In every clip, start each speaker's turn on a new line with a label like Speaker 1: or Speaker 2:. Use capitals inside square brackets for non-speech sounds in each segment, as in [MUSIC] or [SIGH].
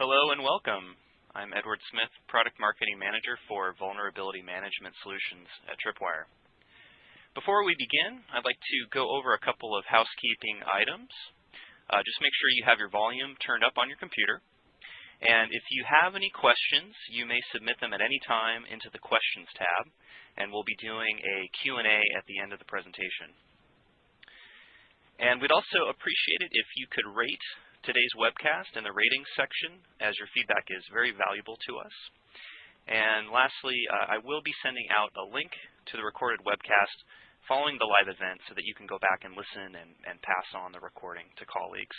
Speaker 1: Hello and welcome. I'm Edward Smith, Product Marketing Manager for Vulnerability Management Solutions at Tripwire. Before we begin, I'd like to go over a couple of housekeeping items. Uh, just make sure you have your volume turned up on your computer. And if you have any questions, you may submit them at any time into the Questions tab, and we'll be doing a Q&A at the end of the presentation. And we'd also appreciate it if you could rate today's webcast in the ratings section, as your feedback is very valuable to us. And lastly, uh, I will be sending out a link to the recorded webcast following the live event so that you can go back and listen and, and pass on the recording to colleagues.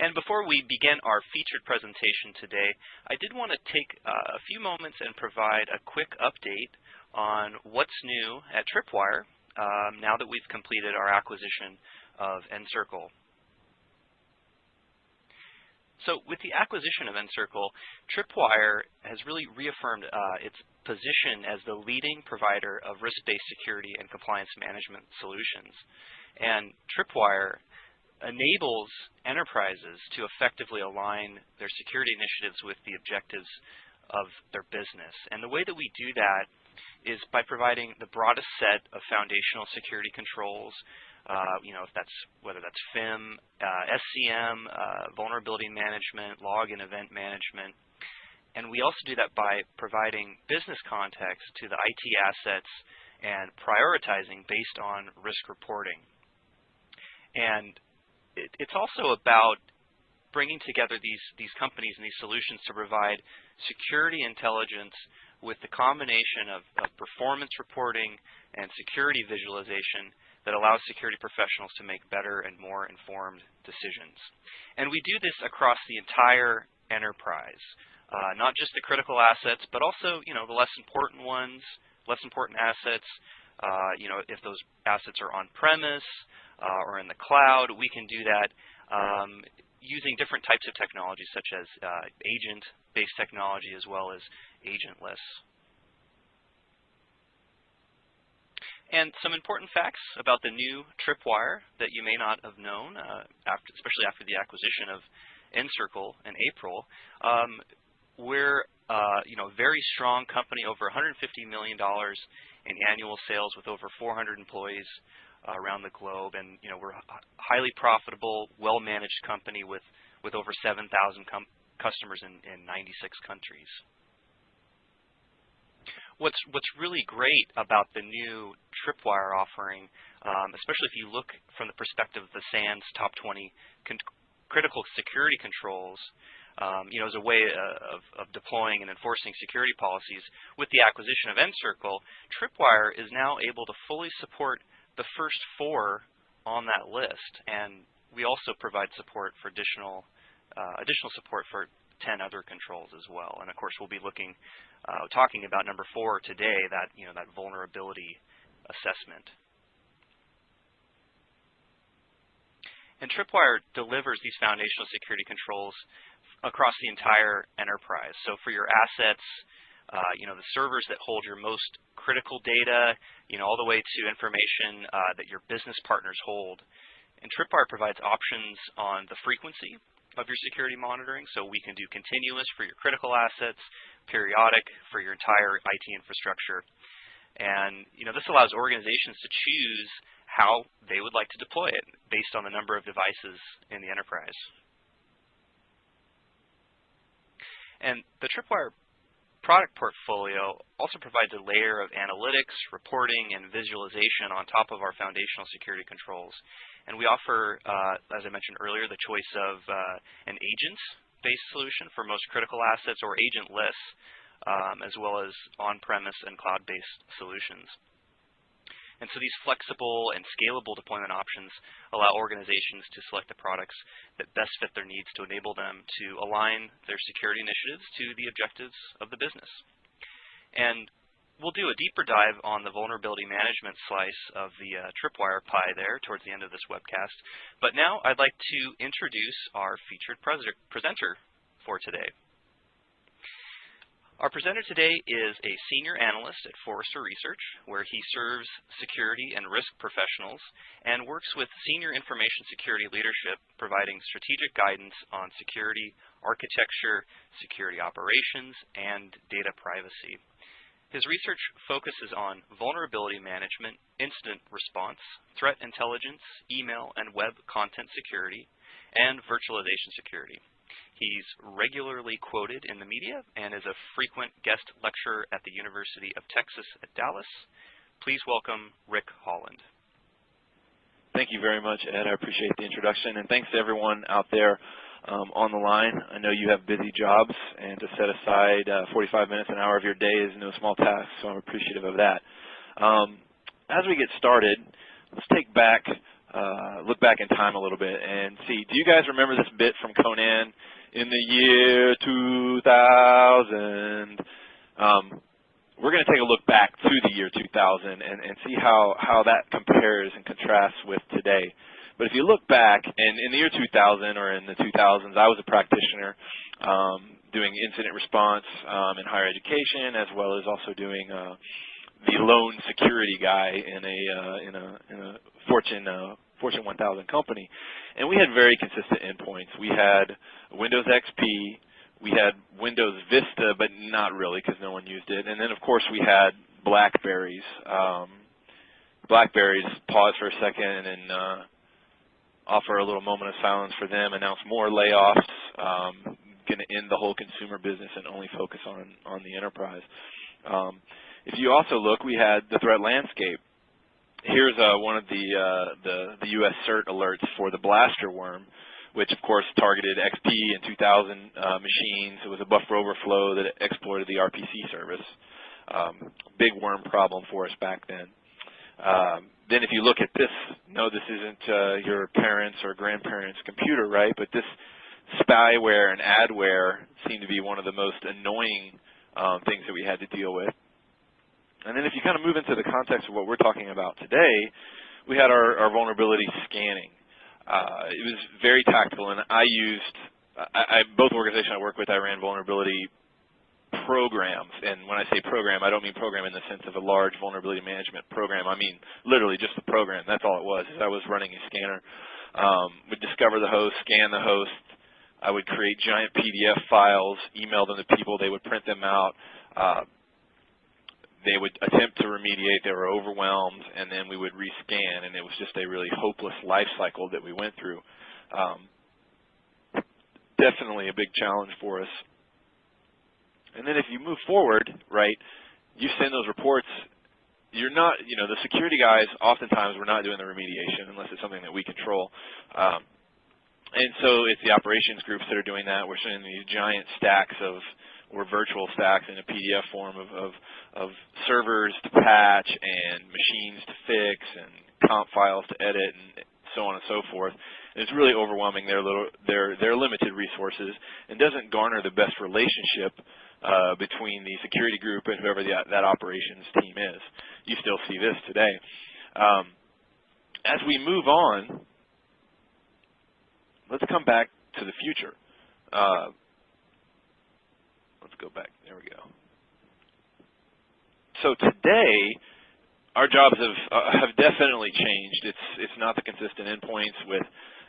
Speaker 1: And before we begin our featured presentation today, I did want to take uh, a few moments and provide a quick update on what's new at Tripwire um, now that we've completed our acquisition of nCircle. So with the acquisition of nCircle, Tripwire has really reaffirmed uh, its position as the leading provider of risk-based security and compliance management solutions. And Tripwire enables enterprises to effectively align their security initiatives with the objectives of their business. And the way that we do that is by providing the broadest set of foundational security controls you know, if that's whether that's FIM, uh, SCM, uh, vulnerability management, log and event management. And we also do that by providing business context to the IT assets and prioritizing based on risk reporting. And it, it's also about bringing together these, these companies and these solutions to provide security intelligence with the combination of, of performance reporting and security visualization that allows security professionals to make better and more informed decisions. And we do this across the entire enterprise, uh, not just the critical assets, but also you know the less important ones, less important assets. Uh, you know, if those assets are on-premise uh, or in the cloud, we can do that um, using different types of technology, such as uh, agent-based technology as well as agentless. And some important facts about the new Tripwire that you may not have known, uh, after, especially after the acquisition of nCircle in April. Um, we're uh, you know, a very strong company, over $150 million in annual sales with over 400 employees uh, around the globe. And you know, we're a highly profitable, well-managed company with, with over 7,000 customers in, in 96 countries what's what's really great about the new Tripwire offering, um, especially if you look from the perspective of the SANS top 20 critical security controls, um, you know, as a way uh, of, of, deploying and enforcing security policies, with the acquisition of nCircle, Tripwire is now able to fully support the first four on that list, and we also provide support for additional uh, additional support for 10 other controls as well. And of course, we'll be looking, uh, talking about number four today, that you know that vulnerability assessment. And Tripwire delivers these foundational security controls across the entire enterprise. So for your assets, uh, you know, the servers that hold your most critical data, you know, all the way to information uh, that your business partners hold. And Tripwire provides options on the frequency of your security monitoring. So we can do continuous for your critical assets, periodic for your entire IT infrastructure. And you know, this allows organizations to choose how they would like to deploy it based on the number of devices in the enterprise. And the Tripwire product portfolio also provides a layer of analytics, reporting, and visualization on top of our foundational security controls. And we offer, uh, as I mentioned earlier, the choice of uh, an agents-based solution for most critical assets or agentless, um, as well as on-premise and cloud-based solutions. And so these flexible and scalable deployment options allow organizations to select the products that best fit their needs to enable them to align their security initiatives to the objectives of the business. And we'll do a deeper dive on the vulnerability management slice of the uh, Tripwire pie there towards the end of this webcast. But now I'd like to introduce our featured presenter for today. Our presenter today is a senior analyst at Forrester Research, where he serves security and risk professionals and works with senior information security leadership, providing strategic guidance on security architecture, security operations, and data privacy. His research focuses on vulnerability management, incident response, threat intelligence, email and web content security, and virtualization security. He's regularly quoted in the media and is a frequent guest lecturer at the University of Texas at Dallas. Please welcome Rick Holland.
Speaker 2: Thank you very much, Ed. I appreciate the introduction, and thanks to everyone out there um, on the line. I know you have busy jobs, and to set aside uh, 45 minutes, an hour of your day is no small task, so I'm appreciative of that. Um, as we get started, let's take back, uh, look back in time a little bit and see. Do you guys remember this bit from Conan? in the year 2000. Um, we're going to take a look back to the year 2000 and, and see how, how that compares and contrasts with today. But if you look back, and in the year 2000 or in the 2000s, I was a practitioner um, doing incident response um, in higher education, as well as also doing uh, the lone security guy in a uh, in a in a Fortune uh, Fortune 1000 company. And we had very consistent endpoints. We had Windows XP, we had Windows Vista, but not really because no one used it. And then, of course, we had Blackberries. Um, Blackberries, pause for a second and uh, offer a little moment of silence for them, announce more layoffs, um, going to end the whole consumer business and only focus on, on the enterprise. Um, if you also look, we had the threat landscape here's uh, one of the, uh, the, the U.S. CERT alerts for the blaster worm, which of course targeted XP and 2000 uh, machines. It was a buffer overflow that exploited the RPC service. Um, big worm problem for us back then. Um, then if you look at this, no, this isn't uh, your parents' or grandparents' computer, right? But this spyware and adware seem to be one of the most annoying um, things that we had to deal with. And then if you kind of move into the context of what we're talking about today, we had our, our vulnerability scanning. Uh, it was very tactical, and I used, I, I, both organizations I work with, I ran vulnerability programs. And when I say program, I don't mean program in the sense of a large vulnerability management program. I mean literally just the program. That's all it was. I was running a scanner. Um, would discover the host, scan the host. I would create giant PDF files, email them to people. They would print them out. Uh, they would attempt to remediate, they were overwhelmed, and then we would rescan, and it was just a really hopeless life cycle that we went through. Um, definitely a big challenge for us. And then if you move forward, right, you send those reports, you're not, you know, the security guys, oftentimes we're not doing the remediation unless it's something that we control. Um, and so it's the operations groups that are doing that. We're sending these giant stacks of or virtual stacks in a PDF form of, of, of servers to patch and machines to fix and comp files to edit and so on and so forth. And it's really overwhelming their little their their limited resources and doesn't garner the best relationship uh, between the security group and whoever the, that operations team is. You still see this today. Um, as we move on, let's come back to the future. Uh, let's go back. There we go. So today, our jobs have uh, have definitely changed. It's it's not the consistent endpoints with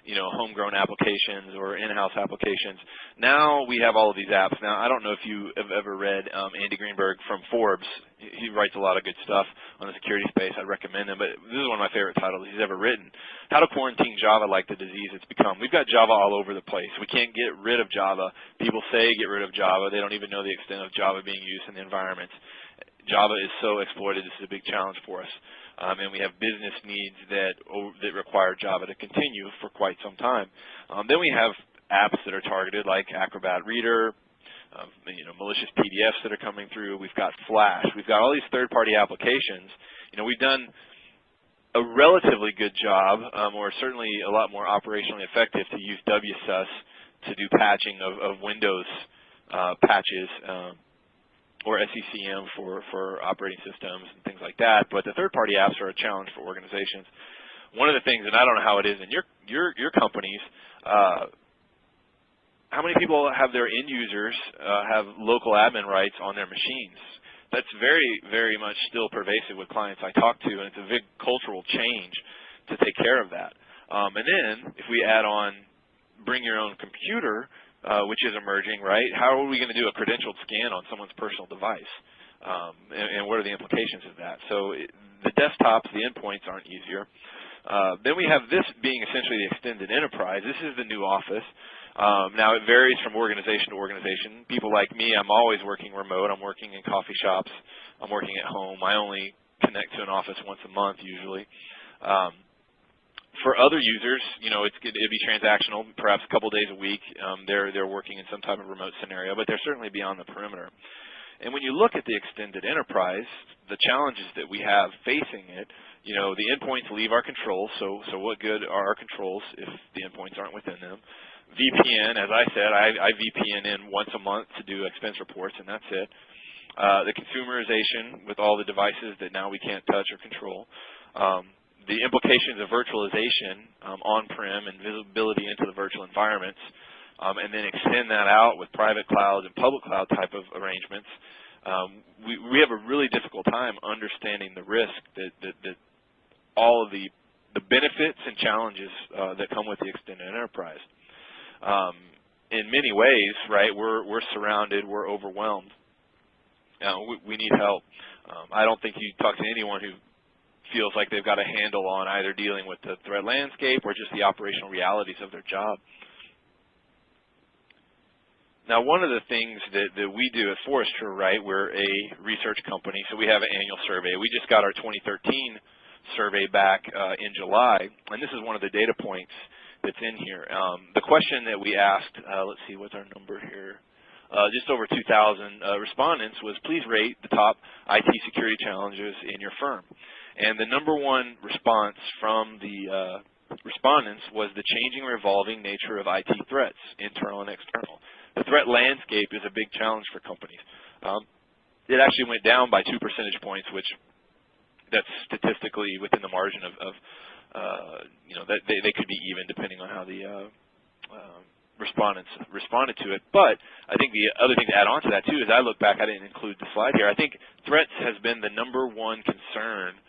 Speaker 2: you know homegrown applications or in-house applications. Now we have all of these apps. Now I don't know if you have ever read um, Andy Greenberg from Forbes. He writes a lot of good stuff on the security space. I'd recommend him. But this is one of my favorite titles he's ever written. How to quarantine Java like the disease it's become. We've got Java all over the place. We can't get rid of Java. People say get rid of Java. They don't even know the extent of Java being used in the environments. Java is so exploited. This is a big challenge for us. Um, and we have business needs that that require Java to continue for quite some time. Um, then we have apps that are targeted like Acrobat Reader, um, you know, malicious PDFs that are coming through. We've got Flash. We've got all these third-party applications. You know, we've done a relatively good job, um, or certainly a lot more operationally effective to use WSUS to do patching of, of Windows uh, patches. Um, or SCCM for, for operating systems and things like that. But the third-party apps are a challenge for organizations. One of the things, and I don't know how it is in your your your companies, uh, how many people have their end users uh, have local admin rights on their machines? That's very, very much still pervasive with clients I talk to, and it's a big cultural change to take care of that. Um, and then if we add on bring your own computer, which is emerging, right? How are we going to do a credentialed scan on someone's personal device? Um, and, and, what are the implications of that? So it, the desktops, the endpoints aren't easier. Uh, then we have this being essentially the extended enterprise. This is the new office. Um, now it varies from organization to organization. People like me, I'm always working remote. I'm working in coffee shops. I'm working at home. I only connect to an office once a month usually. Um, for other users, you know, it's, it'd be transactional, perhaps a couple days a week. Um, they're they're working in some type of remote scenario, but they're certainly beyond the perimeter. And when you look at the extended enterprise, the challenges that we have facing it, you know, the endpoints leave our control. So so what good are our controls if the endpoints aren't within them? VPN, as I said, I, I VPN in once a month to do expense reports, and that's it. Uh, the consumerization with all the devices that now we can't touch or control. Um, the implications of virtualization um, on-prem and visibility into the virtual environments, um, and then extend that out with private clouds and public cloud type of arrangements, um, we, we have a really difficult time understanding the risk that, that, that all of the, the benefits and challenges uh, that come with the extended enterprise. Um, in many ways, right, we're, we're surrounded, we're overwhelmed. We, we, need help. Um, I don't think you talk to anyone who feels like they've got a handle on either dealing with the threat landscape or just the operational realities of their job. Now, one of the things that, that we do at Forrester, right, we're a research company, so we have an annual survey. We just got our 2013 survey back uh, in July, and this is one of the data points that's in here. Um, the question that we asked, uh, let's see, what's our number here? Uh, just over 2,000 uh, respondents was please rate the top IT security challenges in your firm. And the number one response from the uh, respondents was the changing or evolving nature of IT threats, internal and external. The threat landscape is a big challenge for companies. Um, it actually went down by two percentage points, which that's statistically within the margin of, of uh, you know, that they, they could be even depending on how the uh, uh, respondents responded to it. But I think the other thing to add on to that too is I look back, I didn't include the slide here. I think threats has been the number one concern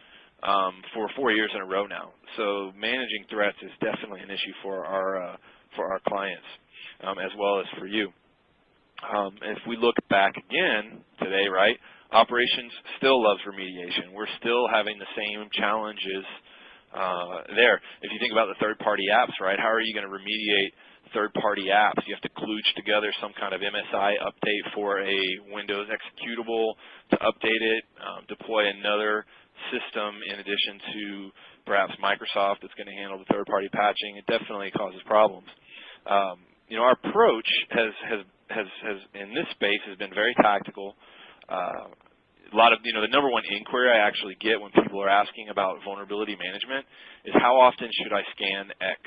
Speaker 2: um, for four years in a row now. So managing threats is definitely an issue for our uh, for our clients um, as well as for you. Um, if we look back again today, right, operations still loves remediation. We're still having the same challenges uh, there. If you think about the third-party apps, right, how are you going to remediate third-party apps? You have to kludge together some kind of MSI update for a Windows executable to update it, um, deploy another system in addition to perhaps Microsoft that's going to handle the third-party patching. It definitely causes problems. Um, you know, our approach has, has, has, has, in this space has been very tactical. Uh, a lot of, you know, the number one inquiry I actually get when people are asking about vulnerability management is how often should I scan X?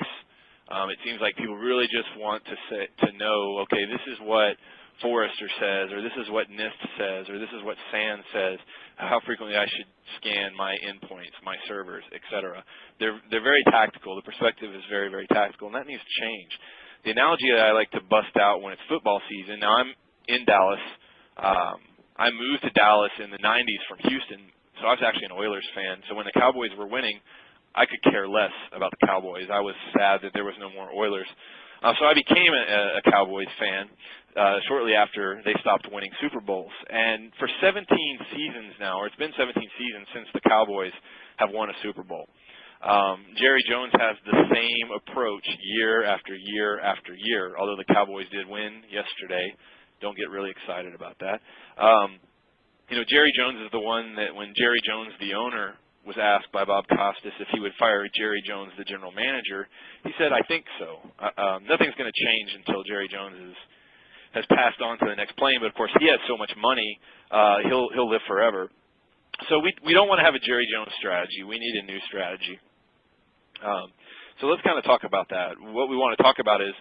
Speaker 2: Um, it seems like people really just want to say, to know, okay, this is what Forrester says, or this is what NIST says, or this is what SANS says, how frequently I should scan my endpoints, my servers, etc. They're, they're very tactical. The perspective is very, very tactical, and that needs to change. The analogy that I like to bust out when it's football season, now I'm in Dallas. Um, I moved to Dallas in the 90s from Houston, so I was actually an Oilers fan. So when the Cowboys were winning, I could care less about the Cowboys. I was sad that there was no more Oilers. Uh, so I became a, a Cowboys fan uh, shortly after they stopped winning Super Bowls. And for 17 seasons now, or it's been 17 seasons since the Cowboys have won a Super Bowl. Um, Jerry Jones has the same approach year after year after year, although the Cowboys did win yesterday. Don't get really excited about that. Um, you know, Jerry Jones is the one that when Jerry Jones, the owner, was asked by Bob Costas if he would fire Jerry Jones, the general manager, he said, "I think so. Uh, um, nothing's going to change until Jerry Jones is, has passed on to the next plane. But of course, he has so much money, uh, he'll he'll live forever. So we we don't want to have a Jerry Jones strategy. We need a new strategy. Um, so let's kind of talk about that. What we want to talk about is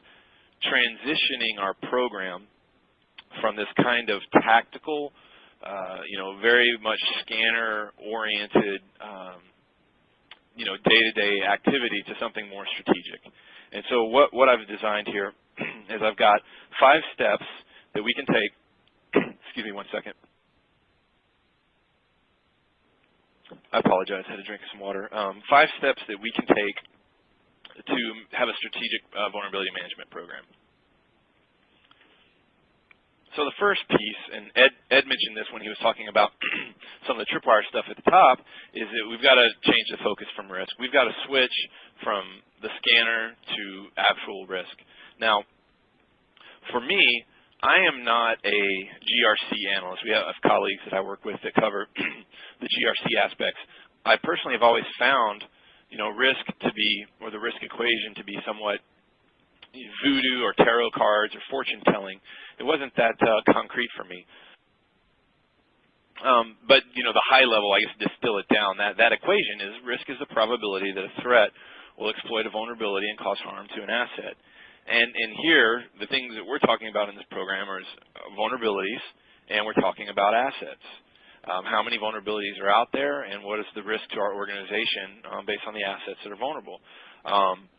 Speaker 2: transitioning our program from this kind of tactical uh, you know, very much scanner-oriented, um, you know, day-to-day -day activity to something more strategic. And so what, what I've designed here [CLEARS THROAT] is I've got five steps that we can take. [CLEARS THROAT] excuse me one second. I apologize. I had to drink some water. Um, five steps that we can take to have a strategic uh, vulnerability management program. So the first piece, and Ed, Ed mentioned this when he was talking about [CLEARS THROAT] some of the tripwire stuff at the top, is that we've got to change the focus from risk. We've got to switch from the scanner to actual risk. Now, for me, I am not a GRC analyst. We have colleagues that I work with that cover [CLEARS THROAT] the GRC aspects. I personally have always found, you know, risk to be, or the risk equation to be somewhat voodoo or tarot cards or fortune telling. It wasn't that uh, concrete for me. Um, but you know, the high level, I guess, distill it down. That that equation is risk is the probability that a threat will exploit a vulnerability and cause harm to an asset. And and here, the things that we're talking about in this program are vulnerabilities, and we're talking about assets. Um, how many vulnerabilities are out there, and what is the risk to our organization um, based on the assets that are vulnerable? Um,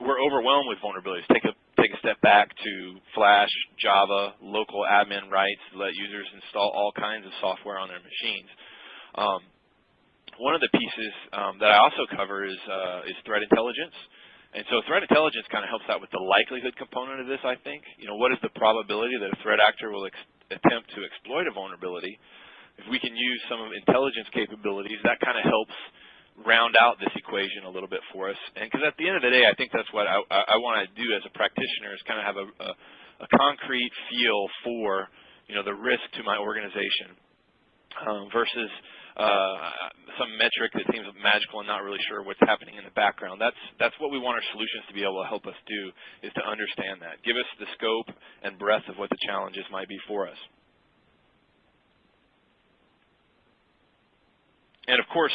Speaker 2: we're overwhelmed with vulnerabilities. Take a take a step back to Flash, Java, local admin rights, let users install all kinds of software on their machines. Um, one of the pieces um, that I also cover is uh, is threat intelligence. And so threat intelligence kind of helps out with the likelihood component of this, I think. You know, what is the probability that a threat actor will attempt to exploit a vulnerability? If we can use some of intelligence capabilities, that kind of helps round out this equation a little bit for us. And because at the end of the day, I think that's what I, I, I want to do as a practitioner is kind of have a, a, a, concrete feel for you know the risk to my organization um, versus some metric that seems magical and not really sure what's happening in the background. That's that's what we want our solutions to be able to help us do is to understand that. Give us the scope and breadth of what the challenges might be for us. And of course,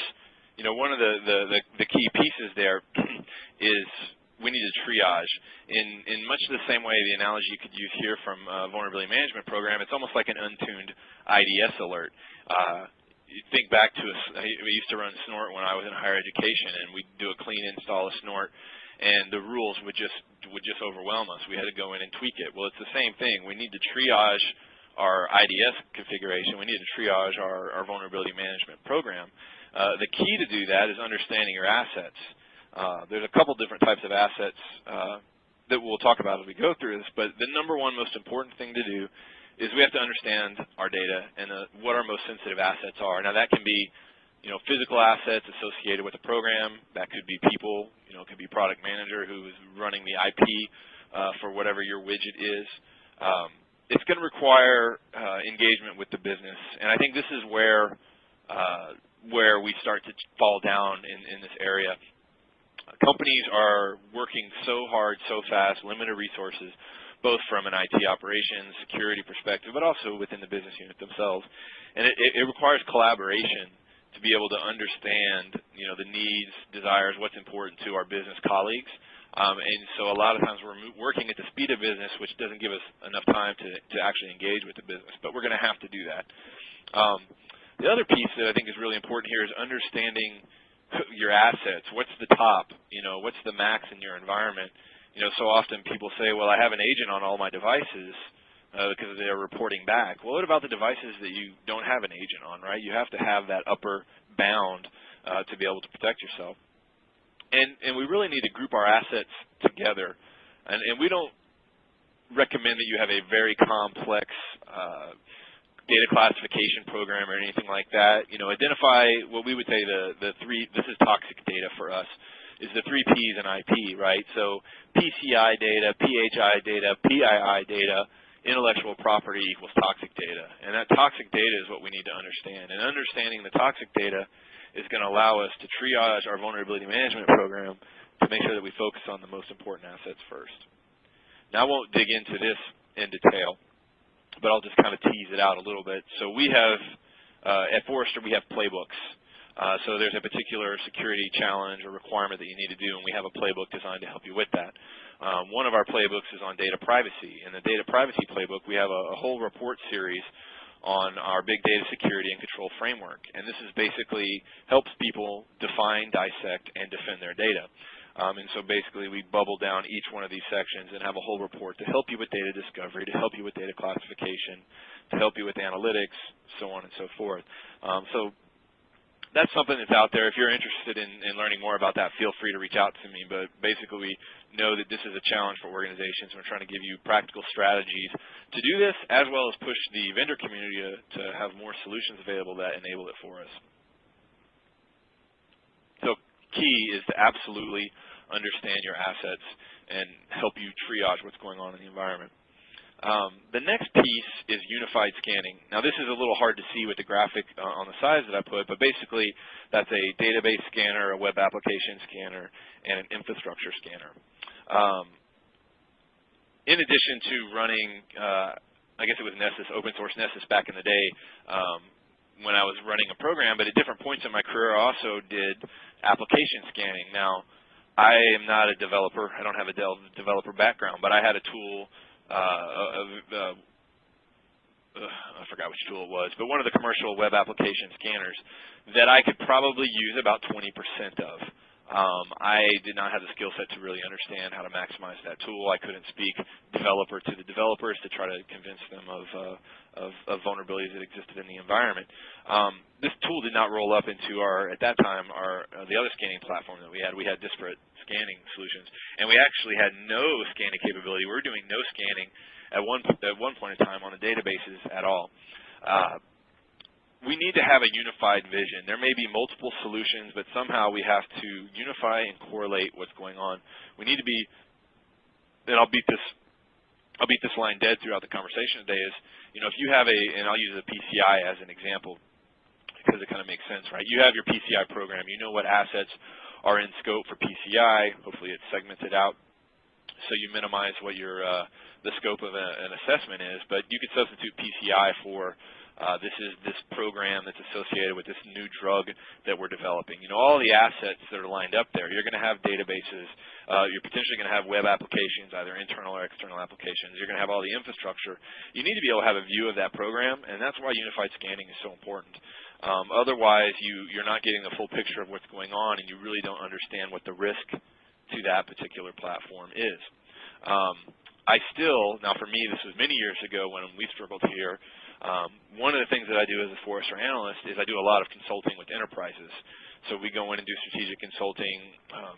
Speaker 2: you know, one of the, the, the, the key pieces there [CLEARS THROAT] is we need to triage. In, in much the same way the analogy you could use here from a vulnerability management program, it's almost like an untuned IDS alert. Uh, you think back to, a, we used to run Snort when I was in higher education, and we'd do a clean install of Snort, and the rules would just would just overwhelm us. We had to go in and tweak it. Well, it's the same thing. We need to triage our IDS configuration. We need to triage our, our vulnerability management program. Uh, the key to do that is understanding your assets. Uh, there's a couple different types of assets uh, that we'll talk about as we go through this, but the number one most important thing to do is we have to understand our data and uh, what our most sensitive assets are. Now that can be you know, physical assets associated with the program. That could be people, you know, it could be product manager who's running the IP uh, for whatever your widget is. Um, it's going to require uh, engagement with the business, and I think this is where uh, where we start to fall down in, in this area. Companies are working so hard, so fast, limited resources, both from an IT operations, security perspective, but also within the business unit themselves. And it, it requires collaboration to be able to understand, you know, the needs, desires, what's important to our business colleagues. Um, and so a lot of times we're working at the speed of business, which doesn't give us enough time to, to actually engage with the business. But we're going to have to do that. Um, the other piece that I think is really important here is understanding your assets. What's the top? You know, what's the max in your environment? You know, so often people say, well, I have an agent on all my devices uh, because they're reporting back. Well, what about the devices that you don't have an agent on, right? You have to have that upper bound uh, to be able to protect yourself. And, and we really need to group our assets together. And, and we don't recommend that you have a very complex uh, data classification program or anything like that. You know, identify what we would say the, the three, this is toxic data for us, is the three Ps in IP, right? So PCI data, PHI data, PII data, intellectual property equals toxic data. And that toxic data is what we need to understand. And understanding the toxic data is going to allow us to triage our vulnerability management program to make sure that we focus on the most important assets first. Now I won't dig into this in detail but I'll just kind of tease it out a little bit. So we have, uh, at Forrester, we have playbooks. Uh, so there's a particular security challenge or requirement that you need to do, and we have a playbook designed to help you with that. Um, one of our playbooks is on data privacy. In the data privacy playbook, we have a, a whole report series on our big data security and control framework. And this is basically helps people define, dissect, and defend their data. Um, and so basically we bubble down each one of these sections and have a whole report to help you with data discovery, to help you with data classification, to help you with analytics, so on and so forth. Um, so that's something that's out there. If you're interested in, in, learning more about that, feel free to reach out to me. But basically, we know that this is a challenge for organizations. We're trying to give you practical strategies to do this, as well as push the vendor community to, to have more solutions available that enable it for us. So key is to absolutely understand your assets and help you triage what's going on in the environment. Um, the next piece is unified scanning. Now this is a little hard to see with the graphic uh, on the sides that I put, but basically that's a database scanner, a web application scanner, and an infrastructure scanner. Um, in addition to running, uh, I guess it was Nessus, open source Nessus back in the day, um, when I was running a program, but at different points in my career I also did application scanning. Now, I am not a developer. I don't have a developer background, but I had a tool uh, uh, I forgot which tool it was, but one of the commercial web application scanners that I could probably use about 20% of. Um, I did not have the skill set to really understand how to maximize that tool. I couldn't speak developer to the developers to try to convince them of, uh, of, of vulnerabilities that existed in the environment. Um, this tool did not roll up into our, at that time, our uh, the other scanning platform that we had. We had disparate scanning solutions, and we actually had no scanning capability. We were doing no scanning at one at one point in time on the databases at all. Uh, we need to have a unified vision. There may be multiple solutions, but somehow we have to unify and correlate what's going on. We need to be, and I'll beat this, I'll beat this line dead throughout the conversation today. Is you know if you have a, and I'll use a PCI as an example because it kind of makes sense, right? You have your PCI program. You know what assets are in scope for PCI. Hopefully it's segmented out so you minimize what your uh, the scope of a, an assessment is. But you could substitute PCI for this is this program that's associated with this new drug that we're developing. You know, all the assets that are lined up there. You're going to have databases. Uh, you're potentially going to have web applications, either internal or external applications. You're going to have all the infrastructure. You need to be able to have a view of that program, and that's why unified scanning is so important. Um, otherwise, you, you're not getting the full picture of what's going on, and you really don't understand what the risk to that particular platform is. Um, I still, now for me, this was many years ago when we struggled here, um, one of the things that I do as a Forrester analyst is I do a lot of consulting with enterprises. So we go in and do strategic consulting. Um,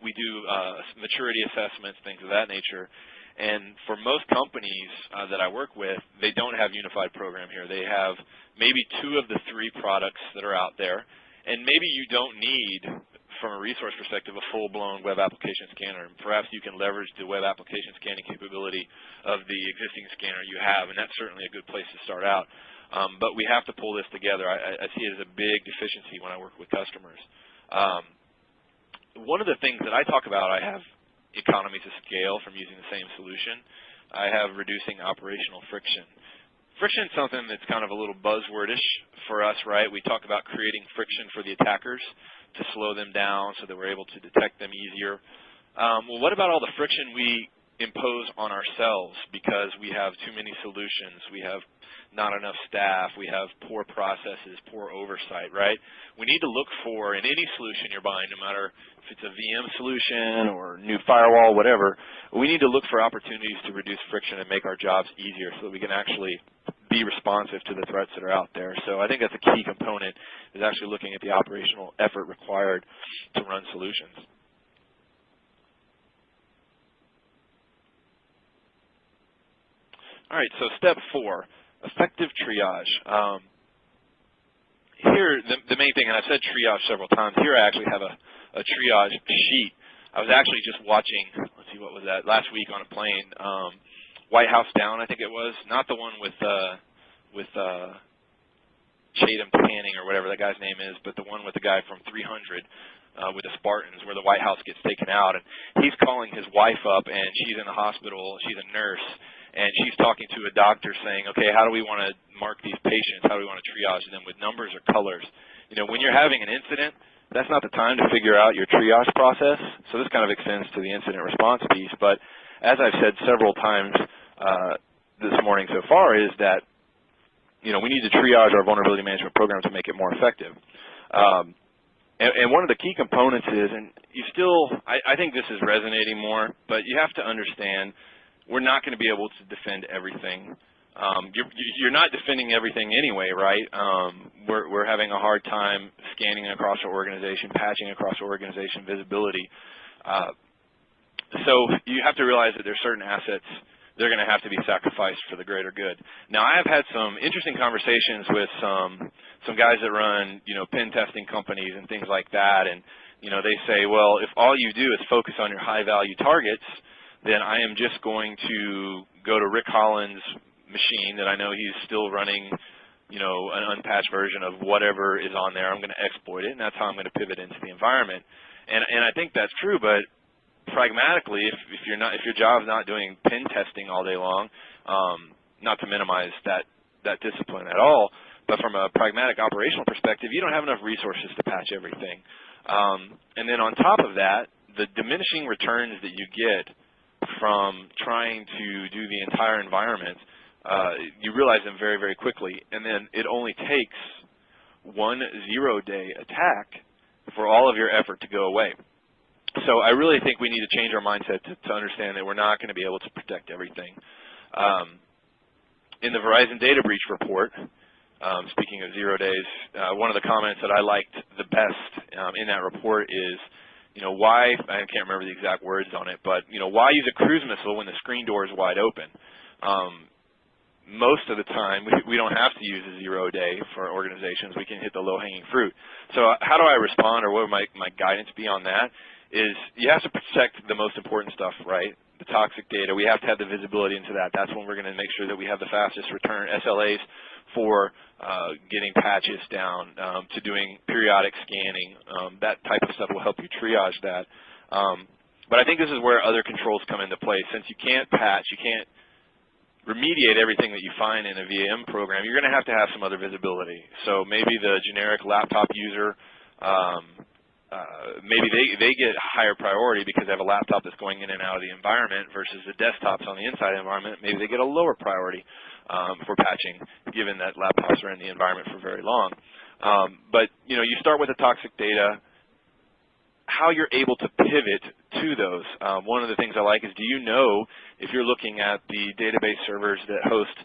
Speaker 2: we do uh, maturity assessments, things of that nature. And for most companies uh, that I work with, they don't have unified program here. They have maybe two of the three products that are out there. And maybe you don't need from a resource perspective, a full-blown web application scanner. And perhaps you can leverage the web application scanning capability of the existing scanner you have, and that's certainly a good place to start out. Um, but we have to pull this together. I, I, see it as a big deficiency when I work with customers. Um, one of the things that I talk about, I have economies of scale from using the same solution. I have reducing operational friction. Friction is something that's kind of a little buzzwordish for us, right? We talk about creating friction for the attackers to slow them down so that we're able to detect them easier. Um, well, what about all the friction we impose on ourselves because we have too many solutions, we have not enough staff, we have poor processes, poor oversight, right? We need to look for, in any solution you're buying, no matter if it's a VM solution or new firewall, whatever, we need to look for opportunities to reduce friction and make our jobs easier so that we can actually be responsive to the threats that are out there. So I think that's a key component is actually looking at the operational effort required to run solutions. All right, so step four, effective triage. Um, here, the, the, main thing, and I've said triage several times, here I actually have a, a triage sheet. I was actually just watching, let's see, what was that, last week on a plane, um, White House Down, I think it was, not the one with uh, with uh, Chatham Tanning or whatever that guy's name is, but the one with the guy from 300 uh, with the Spartans, where the White House gets taken out, and he's calling his wife up, and she's in the hospital. She's a nurse, and she's talking to a doctor, saying, "Okay, how do we want to mark these patients? How do we want to triage them with numbers or colors?" You know, when you're having an incident, that's not the time to figure out your triage process. So this kind of extends to the incident response piece, but as I've said several times this morning so far, is that you know we need to triage our vulnerability management program to make it more effective. Um, And, and one of the key components is, and you still, I, I think this is resonating more, but you have to understand we're not going to be able to defend everything. Um, you're, you're, not defending everything anyway, right? Um, we're, we're, having a hard time scanning across our organization, patching across our organization, visibility. Uh, so you have to realize that there's certain assets they're going to have to be sacrificed for the greater good. Now, I have had some interesting conversations with some some guys that run, you know, pen testing companies and things like that, and you know, they say, well, if all you do is focus on your high value targets, then I am just going to go to Rick Holland's machine that I know he's still running, you know, an unpatched version of whatever is on there. I'm going to exploit it, and that's how I'm going to pivot into the environment. And and I think that's true, but pragmatically, if, if you're not if your job's not doing pen testing all day long, um, not to minimize that that discipline at all, but from a pragmatic operational perspective, you don't have enough resources to patch everything. Um, and then on top of that, the diminishing returns that you get from trying to do the entire environment, uh, you realize them very, very quickly. And then it only takes one zero-day attack for all of your effort to go away so I really think we need to change our mindset to, to understand that we're not going to be able to protect everything. Um, in the Verizon data breach report, um, speaking of zero days, uh, one of the comments that I liked the best um, in that report is, you know, why, I can't remember the exact words on it, but, you know, why use a cruise missile when the screen door is wide open? Um, most of the time, [LAUGHS] we, we don't have to use a zero day for organizations. We can hit the low-hanging fruit. So uh, how do I respond or what would my, my guidance be on that? Is you have to protect the most important stuff, right? The toxic data. We have to have the visibility into that. That's when we're going to make sure that we have the fastest return SLAs for uh, getting patches down, um, to doing periodic scanning. Um, that type of stuff will help you triage that. Um, but I think this is where other controls come into play. Since you can't patch, you can't remediate everything that you find in a VM program, you're going to have to have some other visibility. So maybe the generic laptop user um, uh, maybe they they get higher priority because they have a laptop that's going in and out of the environment versus the desktops on the inside environment. Maybe they get a lower priority um, for patching, given that laptops are in the environment for very long. Um, but you know, you start with the toxic data. How you're able to pivot to those. Um, one of the things I like is, do you know if you're looking at the database servers that host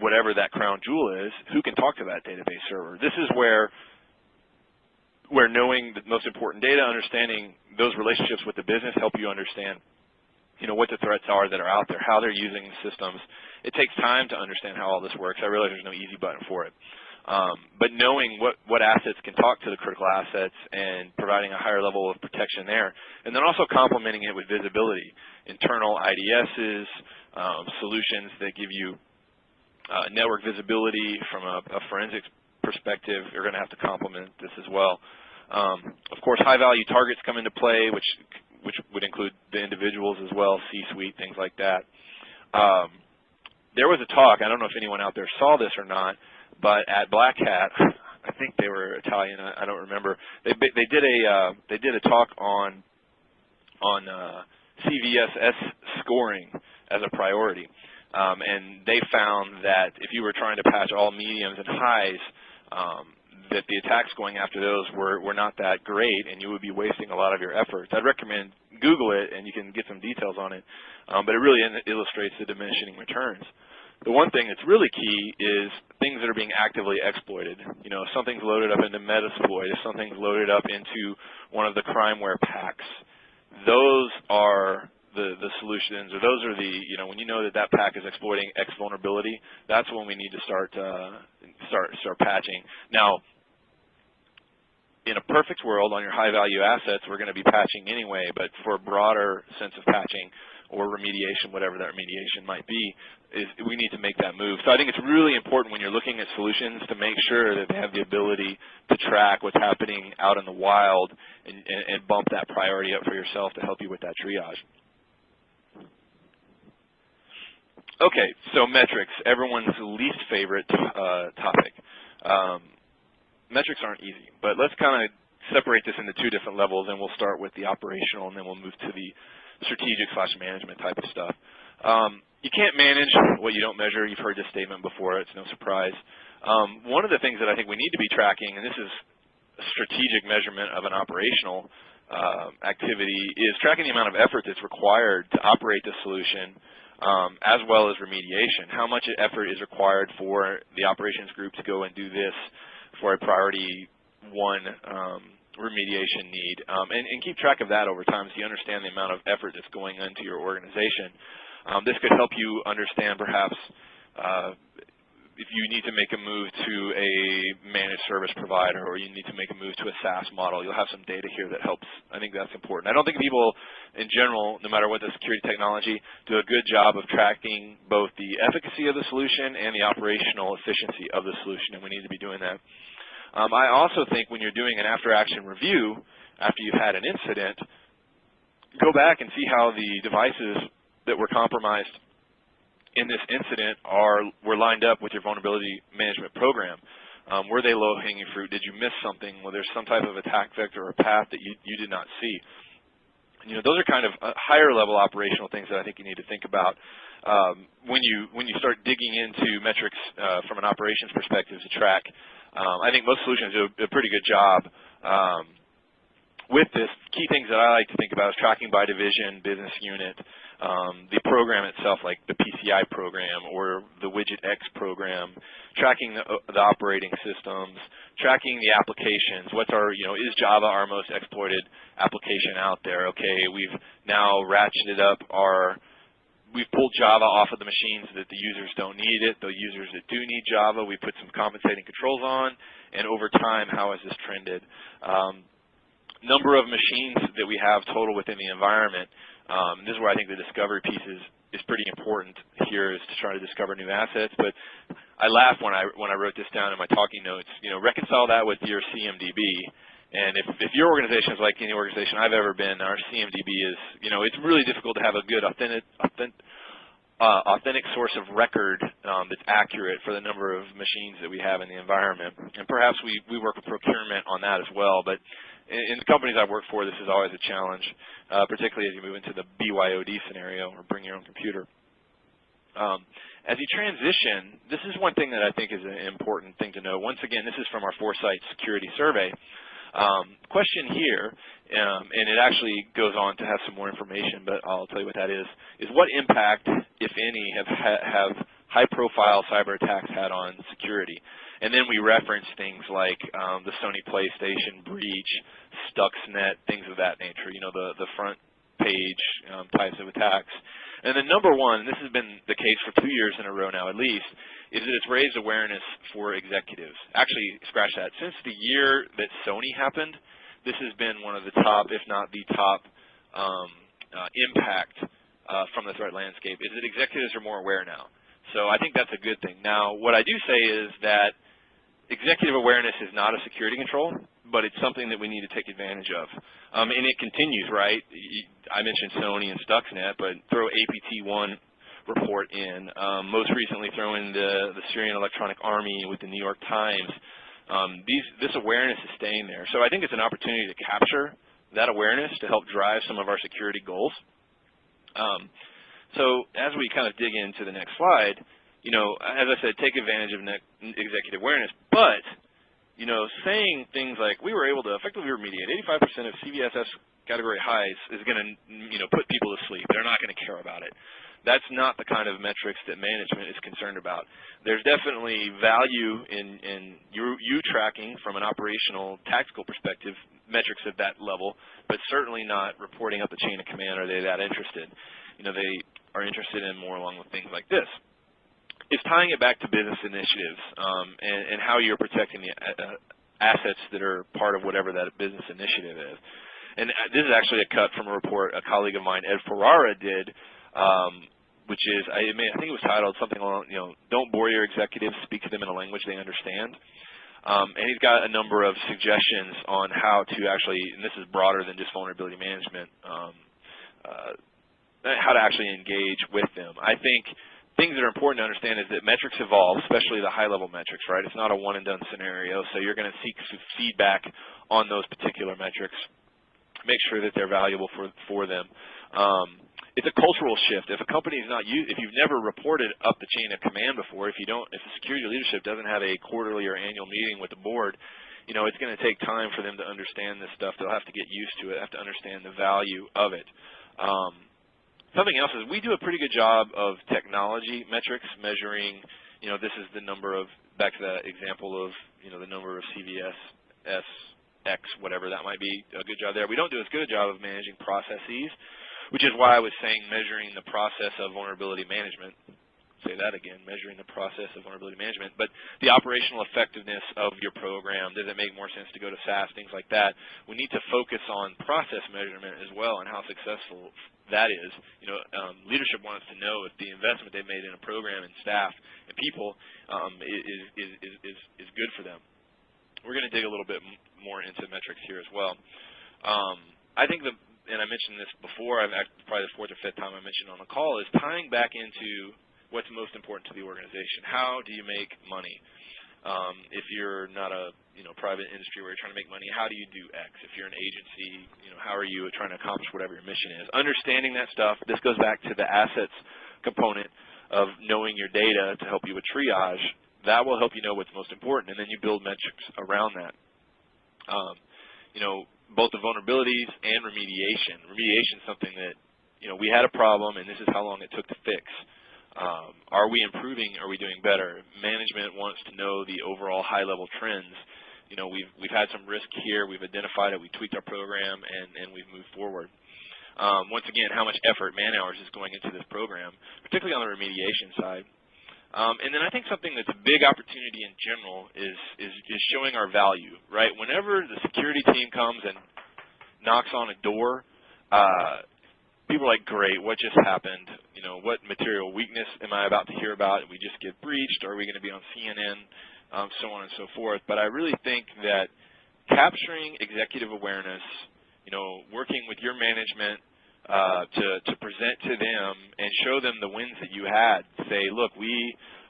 Speaker 2: whatever that crown jewel is, who can talk to that database server? This is where where knowing the most important data, understanding those relationships with the business help you understand you know, what the threats are that are out there, how they're using systems. It takes time to understand how all this works. I realize there's no easy button for it. Um, but knowing what, what assets can talk to the critical assets and providing a higher level of protection there, and then also complementing it with visibility, internal IDSs, um, solutions that give you uh, network visibility from a, a forensics perspective, you're going to have to complement this as well. Um, of course, high-value targets come into play, which which would include the individuals as well, C-suite, things like that. Um, there was a talk. I don't know if anyone out there saw this or not, but at Black Hat, [LAUGHS] I think they were Italian. I, I don't remember. They they did a uh, they did a talk on on uh, CVSS scoring as a priority. Um, and they found that if you were trying to patch all mediums and highs, um, that the attacks going after those were, were not that great and you would be wasting a lot of your efforts. I'd recommend Google it and you can get some details on it, um, but it really illustrates the diminishing returns. The one thing that's really key is things that are being actively exploited. You know, if something's loaded up into Metasploit, if something's loaded up into one of the crimeware packs, those are the, the solutions, or those are the, you know, when you know that that pack is exploiting X vulnerability, that's when we need to start uh, start start patching. Now, in a perfect world, on your high-value assets, we're going to be patching anyway. But for a broader sense of patching or remediation, whatever that remediation might be, is we need to make that move. So I think it's really important when you're looking at solutions to make sure that they have the ability to track what's happening out in the wild and, and, and bump that priority up for yourself to help you with that triage. Okay, so metrics, everyone's least favorite uh, topic. Um, metrics aren't easy, but let's kind of separate this into two different levels, and we'll start with the operational, and then we'll move to the strategic slash management type of stuff. Um, you can't manage what you don't measure. You've heard this statement before. It's no surprise. Um, one of the things that I think we need to be tracking, and this is a strategic measurement of an operational uh, activity is tracking the amount of effort that's required to operate the solution um, as well as remediation. How much effort is required for the operations group to go and do this for a priority one um, remediation need, um, and, and, keep track of that over time so you understand the amount of effort that's going into your organization. Um, this could help you understand perhaps uh, if you need to make a move to a managed service provider or you need to make a move to a SaaS model, you'll have some data here that helps. I think that's important. I don't think people in general, no matter what the security technology, do a good job of tracking both the efficacy of the solution and the operational efficiency of the solution, and we need to be doing that. Um, I also think when you're doing an after-action review, after you've had an incident, go back and see how the devices that were compromised in this incident are were lined up with your vulnerability management program. Um, were they low-hanging fruit? Did you miss something? Was there some type of attack vector or path that you, you did not see? You know, those are kind of uh, higher level operational things that I think you need to think about um, when you when you start digging into metrics uh, from an operations perspective to track. Um, I think most solutions do a, a pretty good job um, with this. Key things that I like to think about is tracking by division, business unit, um, the program itself, like the PCI program or the Widget X program, tracking the, uh, the operating systems, tracking the applications. What's our, you know, is Java our most exploited application out there? Okay, we've now ratcheted up our, we've pulled Java off of the machines that the users don't need it. The users that do need Java, we put some compensating controls on, and over time, how has this trended? Um, number of machines that we have total within the environment. Um, this is where I think the discovery piece is, is pretty important here is to try to discover new assets. But I laughed when I when I wrote this down in my talking notes. You know, reconcile that with your CMDB. And if, if your organization is like any organization I've ever been, our CMDB is, you know, it's really difficult to have a good authentic, authentic, uh, authentic source of record um, that's accurate for the number of machines that we have in the environment. And perhaps we, we work with procurement on that as well. But in, the companies I've worked for, this is always a challenge, uh, particularly as you move into the BYOD scenario or bring your own computer. Um, as you transition, this is one thing that I think is an important thing to know. Once again, this is from our Forrsights Security Survey. Um, question here, um, and it actually goes on to have some more information, but I'll tell you what that is, is what impact, if any, have, have high-profile cyber attacks had on security? And then we reference things like um, the Sony PlayStation breach, Stuxnet, things of that nature, you know, the, the front page um, types of attacks. And then number one, and this has been the case for two years in a row now at least, is that it's raised awareness for executives. Actually, scratch that. Since the year that Sony happened, this has been one of the top, if not the top, um, uh, impact uh, from the threat landscape, is that executives are more aware now. So I think that's a good thing. Now, what I do say is that executive awareness is not a security control, but it's something that we need to take advantage of. Um, and it continues, right? I mentioned Sony and Stuxnet, but throw APT1 report in. Um, most recently, throw in the, the Syrian Electronic Army with the New York Times. Um, these, this awareness is staying there. So I think it's an opportunity to capture that awareness to help drive some of our security goals. Um, so as we kind of dig into the next slide, you know, as I said, take advantage of executive awareness, but, you know, saying things like we were able to effectively remediate 85% of CVSS category highs is going to, you know, put people to sleep. They're not going to care about it. That's not the kind of metrics that management is concerned about. There's definitely value in, in you, you tracking from an operational tactical perspective metrics at that level, but certainly not reporting up the chain of command are they that interested. You know, they are interested in more along with things like this is tying it back to business initiatives um, and, and, how you're protecting the uh, assets that are part of whatever that business initiative is. And uh, this is actually a cut from a report a colleague of mine, Ed Ferrara, did, um, which is, I, mean, I think it was titled something along, you know, don't bore your executives, speak to them in a language they understand. Um, and he's got a number of suggestions on how to actually, and this is broader than just vulnerability management, um, uh, how to actually engage with them. I think things that are important to understand is that metrics evolve, especially the high-level metrics, right? It's not a one-and-done scenario, so you're going to seek feedback on those particular metrics. Make sure that they're valuable for, for them. Um, it's a cultural shift. If a company is not used, if you've never reported up the chain of command before, if you don't, if the security leadership doesn't have a quarterly or annual meeting with the board, you know, it's going to take time for them to understand this stuff. They'll have to get used to it, have to understand the value of it. Um, something else is we do a pretty good job of technology metrics, measuring, you know, this is the number of, back to that example of, you know, the number of CVS, S, X, whatever that might be, a good job there. We don't do as good a job of managing processes, which is why I was saying measuring the process of vulnerability management say that again, measuring the process of vulnerability management. But the operational effectiveness of your program, does it make more sense to go to SaaS, things like that. We need to focus on process measurement as well and how successful that is. You know, um, leadership wants to know if the investment they've made in a program and staff and people um, is, is, is, is, good for them. We're going to dig a little bit more into metrics here as well. Um, I think the and I mentioned this before, I've probably the fourth or fifth time I mentioned on the call, is tying back into what's most important to the organization. How do you make money? Um, if you're not a you know private industry where you're trying to make money, how do you do X? If you're an agency, you know how are you trying to accomplish whatever your mission is? Understanding that stuff. This goes back to the assets component of knowing your data to help you with triage. That will help you know what's most important, and then you build metrics around that. Um, you know, both the vulnerabilities and remediation. Remediation is something that you know we had a problem, and this is how long it took to fix. Um, are we improving? Are we doing better? Management wants to know the overall high-level trends. You know, we've we've had some risk here. We've identified it. We tweaked our program, and and we've moved forward. Um, once again, how much effort, man hours, is going into this program, particularly on the remediation side. Um, and then I think something that's a big opportunity in general is, is is showing our value, right? Whenever the security team comes and knocks on a door, uh, people are like, great, what just happened? You know, what material weakness am I about to hear about? Did we just get breached? Are we going to be on CNN? Um, so on and so forth. But I really think that capturing executive awareness, you know, working with your management uh, to, to present to them and show them the wins that you had. Say, look, we,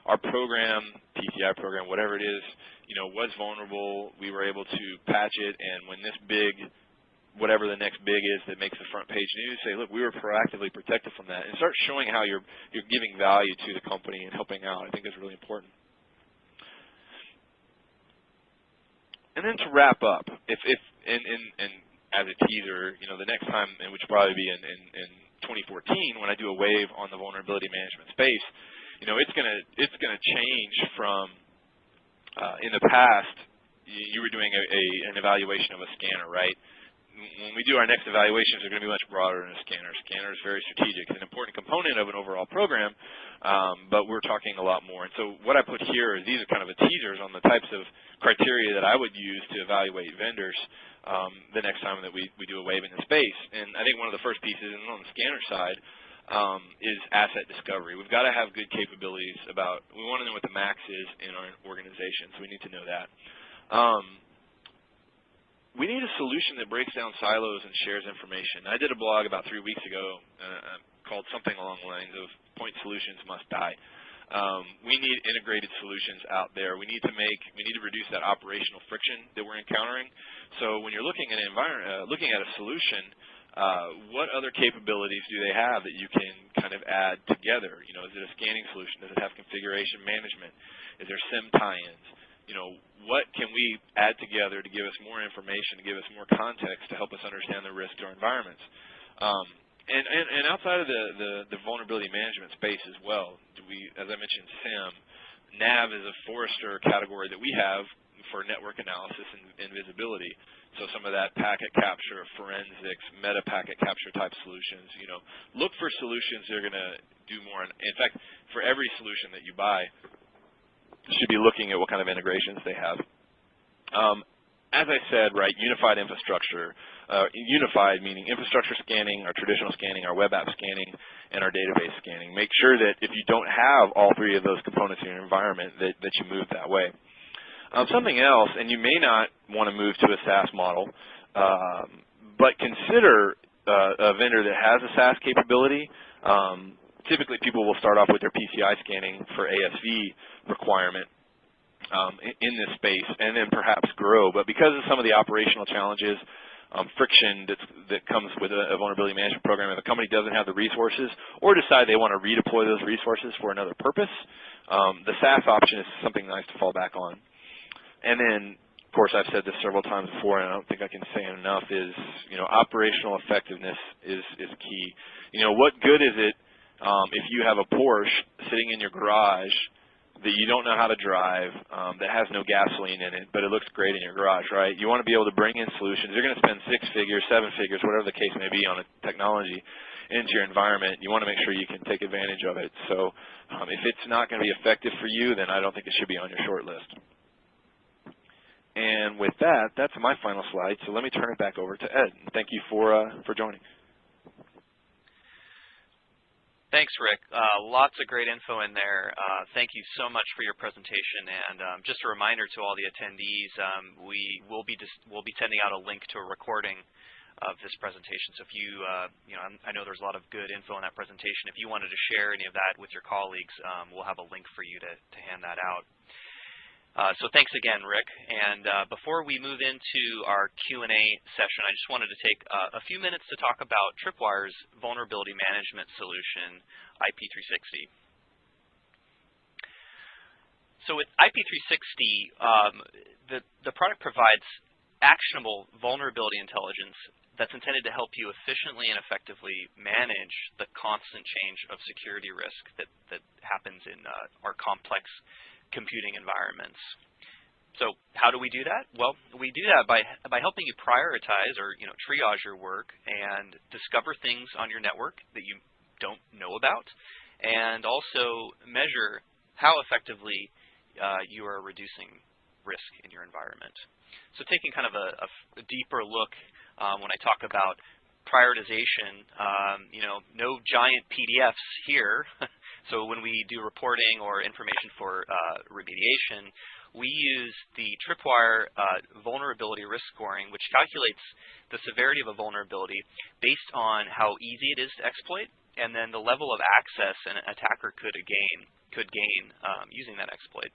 Speaker 2: our program, PCI program, whatever it is, you know, was vulnerable. We were able to patch it, and when this big whatever the next big is that makes the front page news, say, look, we were proactively protected from that, and start showing how you're you're giving value to the company and helping out. I think is really important. And then to wrap up, if if and, and, and as a teaser, you know, the next time, and which will probably be in, in, in 2014 when I do a wave on the vulnerability management space, you know, it's gonna it's gonna change from uh, in the past you, you were doing a, a, an evaluation of a scanner, right? When we do our next evaluations, they're going to be much broader than a scanner. Scanner is very strategic. It's an important component of an overall program, um, but we're talking a lot more. And so what I put here is these are kind of a teasers on the types of criteria that I would use to evaluate vendors um, the next time that we, we do a wave in the space. And I think one of the first pieces, and on the scanner side, um, is asset discovery. We've got to have good capabilities about, we want to know what the max is in our organization, so we need to know that. Um, we need a solution that breaks down silos and shares information. I did a blog about three weeks ago uh, called something along the lines of point solutions must die. Um, we need integrated solutions out there. We need to make, we need to reduce that operational friction that we're encountering. So when you're looking at an environment, uh, looking at a solution, uh, what other capabilities do they have that you can kind of add together? You know, is it a scanning solution? Does it have configuration management? Is there SIEM tie-ins? You know, what can we add together to give us more information, to give us more context to help us understand the risk to our environments. Um, and, and, and, outside of the, the, the, vulnerability management space as well, we, as I mentioned, SIEM, NAV is a Forrester category that we have for network analysis and, and visibility. So some of that packet capture, forensics, meta packet capture type solutions, you know, look for solutions that are going to do more. In fact, for every solution that you buy, should be looking at what kind of integrations they have. Um, as I said, right, unified infrastructure, uh, unified meaning infrastructure scanning, our traditional scanning, our web app scanning, and our database scanning. Make sure that if you don't have all three of those components in your environment, that, that you move that way. Um, something else, and you may not want to move to a SaaS model, um, but consider uh, a vendor that has a SaaS capability. Um, typically, people will start off with their PCI scanning for ASV requirement um, in, this space and then perhaps grow. But because of some of the operational challenges, um, friction that comes with a, a, vulnerability management program, if a company doesn't have the resources or decide they want to redeploy those resources for another purpose, um, the SaaS option is something nice to fall back on. And then of course, I've said this several times before, and I don't think I can say enough, is you know operational effectiveness is is key. You know, what good is it um, if you have a Porsche sitting in your garage that you don't know how to drive, um, that has no gasoline in it, but it looks great in your garage, right? You want to be able to bring in solutions. You're going to spend six figures, seven figures, whatever the case may be on a technology into your environment. You want to make sure you can take advantage of it. So um, if it's not going to be effective for you, then I don't think it should be on your short list. And with that, that's my final slide. So let me turn it back over to Ed. Thank you for uh, for joining.
Speaker 1: Thanks, Rick. Uh, lots of great info in there. Uh, thank you so much for your presentation. And um, just a reminder to all the attendees, um, we will be we'll be sending out a link to a recording of this presentation. So if you, uh, you know, I know there's a lot of good info in that presentation. If you wanted to share any of that with your colleagues, um, we'll have a link for you to, to hand that out. Uh, so thanks again, Rick. And uh, before we move into our Q&A session, I just wanted to take uh, a few minutes to talk about Tripwire's vulnerability management solution, IP360. So with IP360, um, the, the product provides actionable vulnerability intelligence that's intended to help you efficiently and effectively manage the constant change of security risk that, that happens in uh, our complex computing environments. So how do we do that? Well, we do that by, by helping you prioritize or you know triage your work and discover things on your network that you don't know about, and also measure how effectively uh, you are reducing risk in your environment. So taking kind of a, a deeper look um, when I talk about prioritization, um, you know, no giant PDFs here. [LAUGHS] So when we do reporting or information for uh, remediation, we use the Tripwire uh, vulnerability risk scoring, which calculates the severity of a vulnerability based on how easy it is to exploit and then the level of access an attacker could gain, could gain um, using that exploit,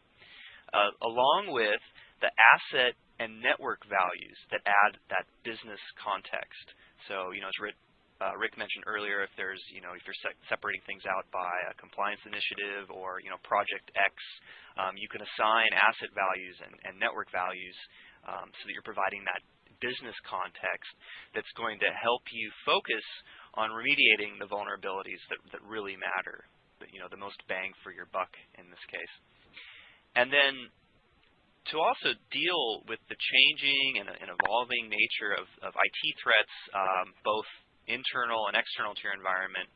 Speaker 1: uh, along with the asset and network values that add that business context. So, you know, as uh, Rick mentioned earlier, if there's, you know, if you're se separating things out by a compliance initiative or, you know, project X, um, you can assign asset values and, and network values um, so that you're providing that business context that's going to help you focus on remediating the vulnerabilities that, that really matter, you know, the most bang for your buck in this case. And then to also deal with the changing and, and evolving nature of, of IT threats, um, both internal and external to your environment,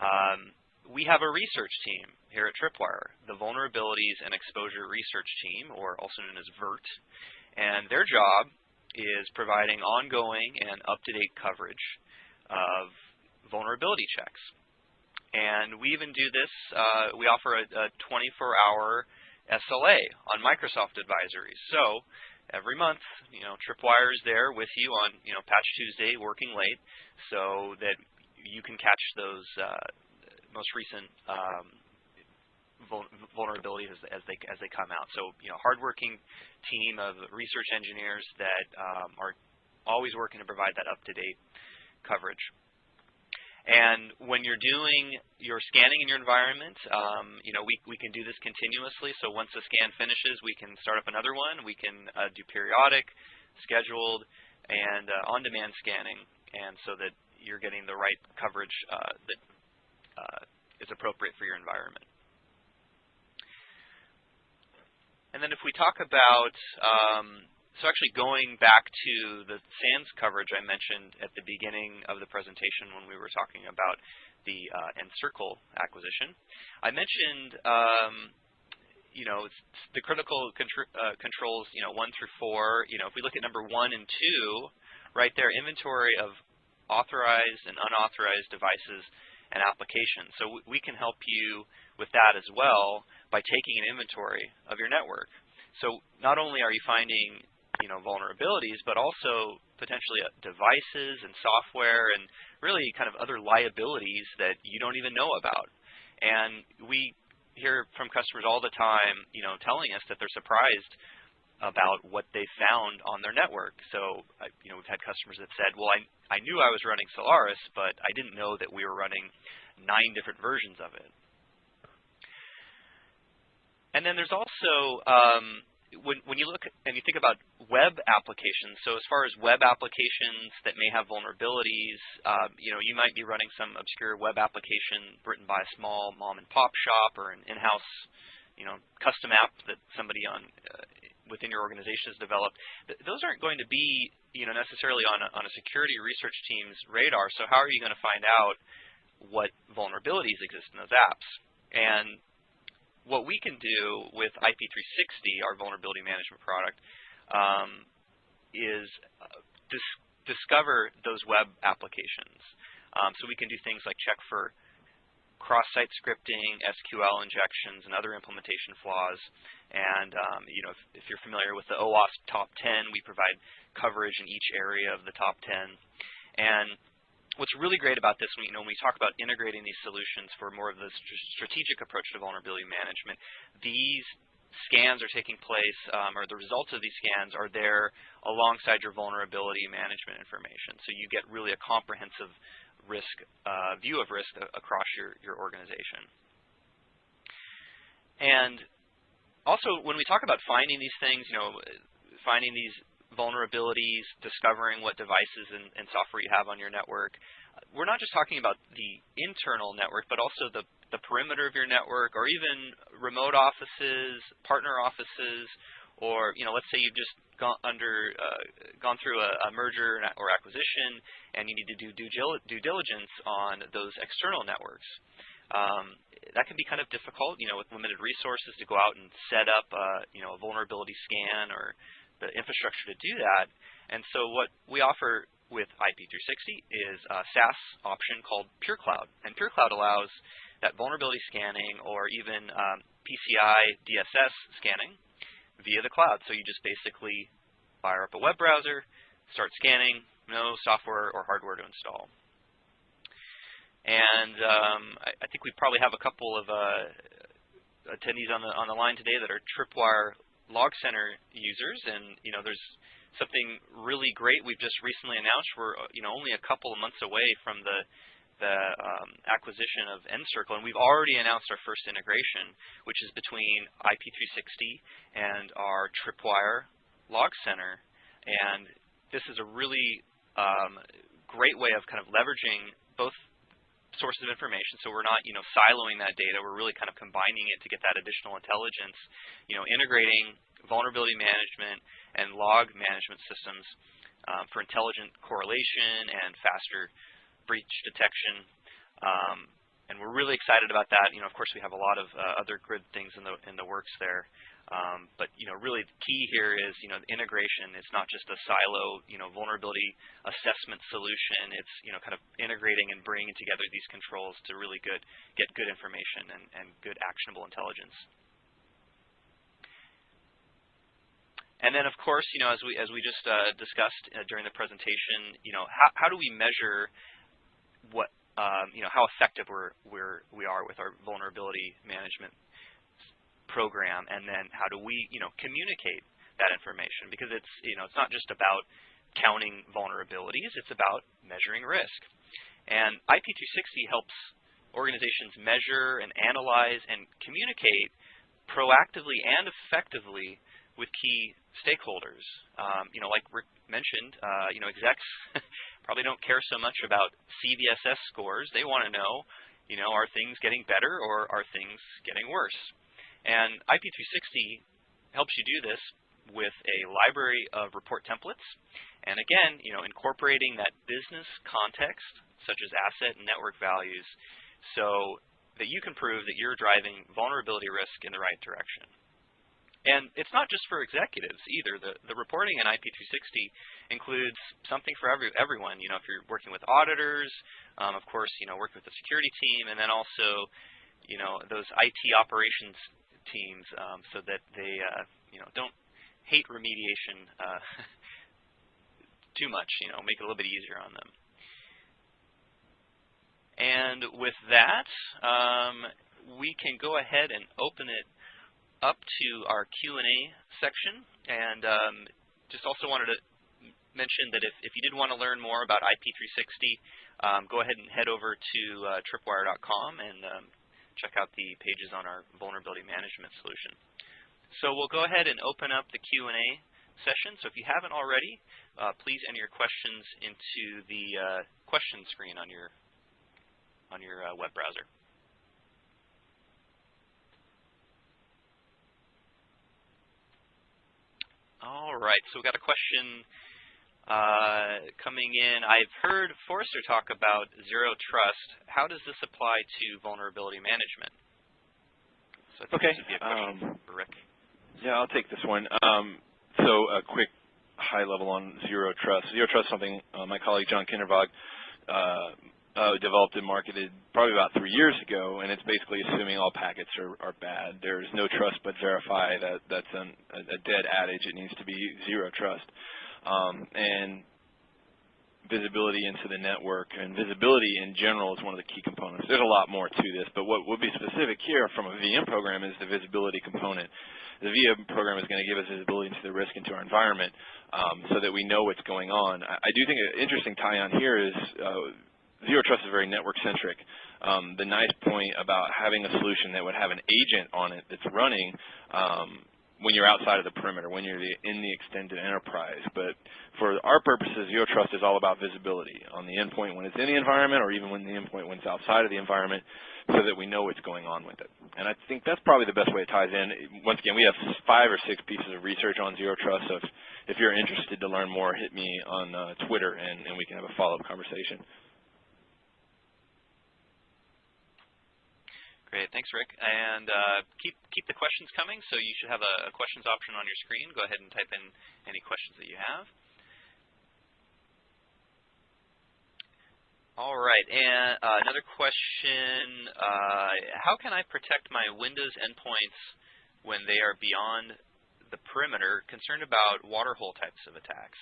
Speaker 1: um, we have a research team here at Tripwire, the Vulnerabilities and Exposure Research Team, or also known as VERT, and their job is providing ongoing and up-to-date coverage of vulnerability checks. And we even do this, uh, we offer a 24-hour SLA on Microsoft advisories. So every month, you know, Tripwire is there with you on, you know, Patch Tuesday, working late, so that you can catch those uh, most recent um, vulnerabilities as, they as they come out. So, you know, hardworking team of research engineers that um, are always working to provide that up-to-date coverage. And when you're doing your scanning in your environment, um, you know, we, we can do this continuously. So once the scan finishes, we can start up another one. We can uh, do periodic, scheduled, and uh, on-demand scanning, and so that you're getting the right coverage uh, that uh, is appropriate for your environment. And then if we talk about um, so actually going back to the SANS coverage I mentioned at the beginning of the presentation when we were talking about the uh, nCircle acquisition, I mentioned um, you know the critical contr uh, controls you know one through four. You know if we look at number one and two, right there, inventory of authorized and unauthorized devices and applications. So we can help you with that as well by taking an inventory of your network. So not only are you finding you know, vulnerabilities, but also potentially uh, devices and software and really kind of other liabilities that you don't even know about. And we hear from customers all the time, you know, telling us that they're surprised about what they found on their network. So, you know, we've had customers that said, well, I, I knew I was running Solaris, but I didn't know that we were running nine different versions of it. And then there's also um, when, when you look and you think about web applications, so as far as web applications that may have vulnerabilities, um, you know, you might be running some obscure web application written by a small mom and pop shop or an in-house, you know, custom app that somebody on uh, within your organization has developed. Th those aren't going to be, you know, necessarily on a, on a security research team's radar. So how are you going to find out what vulnerabilities exist in those apps? And what we can do with IP360, our vulnerability management product, um, is uh, dis discover those web applications. Um, so we can do things like check for cross-site scripting, SQL injections, and other implementation flaws. And um, you know, if, if, you're familiar with the OWASP top 10, we provide coverage in each area of the top 10. And what's really great about this, you know, when we talk about integrating these solutions for more of the strategic approach to vulnerability management, these scans are taking place, um, or the results of these scans are there alongside your vulnerability management information. So you get really a comprehensive risk uh, view of risk across your, your organization. And also, when we talk about finding these things, you know, finding these vulnerabilities, discovering what devices and, and, software you have on your network. We're not just talking about the internal network, but also the, the perimeter of your network, or even remote offices, partner offices, or you know, let's say you've just gone under, uh, gone through a, a, merger or acquisition, and you need to do due, diligence on those external networks. Um, that can be kind of difficult, you know, with limited resources to go out and set up, uh, you know, a vulnerability scan or the infrastructure to do that. And so what we offer with IP360 is a SaaS option called PureCloud. And PureCloud allows that vulnerability scanning or even um, PCI DSS scanning via the cloud. So you just basically fire up a web browser, start scanning, no software or hardware to install. And um, I, I, think we probably have a couple of uh, attendees on the on the line today that are Tripwire Log Center users, and you know, there's something really great we've just recently announced. We're you know only a couple of months away from the the um, acquisition of nCircle, and we've already announced our first integration, which is between IP360 and our Tripwire Log Center. And this is a really um, great way of kind of leveraging both sources of information. So we're not, you know, siloing that data. We're really kind of combining it to get that additional intelligence. You know, integrating vulnerability management and log management systems um, for intelligent correlation and faster breach detection. Um, and we're really excited about that. You know, of course, we have a lot of uh, other good things in the in the works there. Um, but you know, really the key here is you know the integration. It's not just a silo, you know, vulnerability assessment solution. It's you know kind of integrating and bringing together these controls to really good get good information and, and good actionable intelligence. And then, of course, you know, as we as we just uh, discussed uh, during the presentation, you know, how, how do we measure what um, you know how effective we're, we're we are with our vulnerability management program, and then how do we, you know, communicate that information? Because it's, you know, it's not just about counting vulnerabilities, it's about measuring risk. And IP360 helps organizations measure and analyze and communicate proactively and effectively with key stakeholders. Um, you know, like Rick mentioned, uh, you know, execs [LAUGHS] probably don't care so much about CVSS scores. They want to know, you know, are things getting better or are things getting worse? And IP360 helps you do this with a library of report templates. And again, you know, incorporating that business context, such as asset and network values, so that you can prove that you're driving vulnerability risk in the right direction. And it's not just for executives either. The, the reporting in IP360 includes something for every, everyone. You know, if you're working with auditors, um, of course, you know, working with the security team, and then also, you know, those IT operations teams um, so that they uh, you know don't hate remediation uh, [LAUGHS] too much. You know, make it a little bit easier on them. And with that, um, we can go ahead and open it up to our Q&A section. And um, just also wanted to mention that if, if you did want to learn more about IP360, um, go ahead and head over to uh, tripwire.com and um, check out the pages on our vulnerability management solution. So we'll go ahead and open up the Q&A session. So if you haven't already, uh, please enter your questions into the uh, question screen on your on your uh, web browser. All right, so we've got a question uh, coming in. I've heard Forrester talk about zero trust. How does this apply to vulnerability management? So
Speaker 2: okay.
Speaker 1: Um, Rick.
Speaker 2: Yeah, I'll take this one. Um, so a quick high level on zero trust. Zero trust is something uh, my colleague John Kindervag uh, uh, developed and marketed probably about three years ago, and it's basically assuming all packets are, are bad. There's no trust but verify. That that's an, a dead adage. It needs to be zero trust. Um, and visibility into the network and visibility in general is one of the key components. There's a lot more to this, but what will be specific here from a VM program is the visibility component. The VM program is going to give us visibility into the risk into our environment um, so that we know what's going on. I, I do think an interesting tie-on here is uh, Zero Trust is very network-centric. Um, the nice point about having a solution that would have an agent on it that's running um, when you're outside of the perimeter, when you're in the extended enterprise. But for our purposes, Zero Trust is all about visibility on the endpoint when it's in the environment or even when the endpoint when it's outside of the environment so that we know what's going on with it. And I think that's probably the best way it ties in. Once again, we have five or six pieces of research on Zero Trust, so if, if you're interested to learn more, hit me on uh, Twitter and, and we can have a follow-up conversation.
Speaker 1: Great, thanks, Rick. And uh, keep keep the questions coming. So you should have a, a, questions option on your screen. Go ahead and type in any questions that you have. All right, and uh, another question: uh, How can I protect my Windows endpoints when they are beyond the perimeter? Concerned about water hole types of attacks.